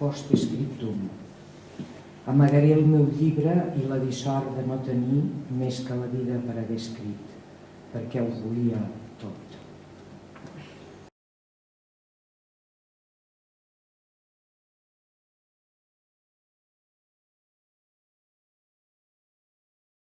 post-scriptum. Amagaré el meu llibre i la dissort de no tenir més que la vida per haver escrit, perquè ho volia